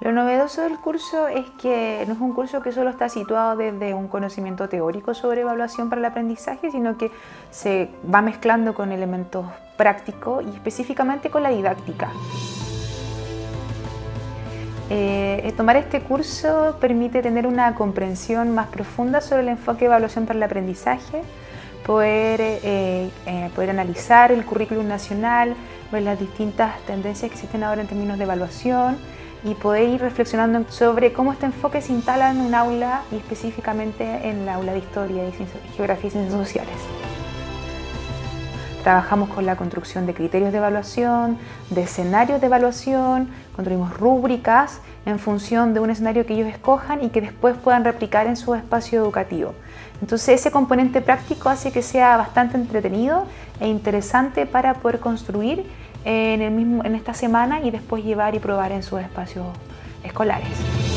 Lo novedoso del curso es que no es un curso que solo está situado desde un conocimiento teórico sobre evaluación para el aprendizaje, sino que se va mezclando con elementos prácticos y específicamente con la didáctica. Eh, tomar este curso permite tener una comprensión más profunda sobre el enfoque de evaluación para el aprendizaje, poder, eh, eh, poder analizar el currículum nacional, ver las distintas tendencias que existen ahora en términos de evaluación y poder ir reflexionando sobre cómo este enfoque se instala en un aula y específicamente en el aula de Historia, y Geografía y Ciencias Sociales. Trabajamos con la construcción de criterios de evaluación, de escenarios de evaluación, construimos rúbricas en función de un escenario que ellos escojan y que después puedan replicar en su espacio educativo. Entonces ese componente práctico hace que sea bastante entretenido e interesante para poder construir en, en esta semana y después llevar y probar en sus espacios escolares.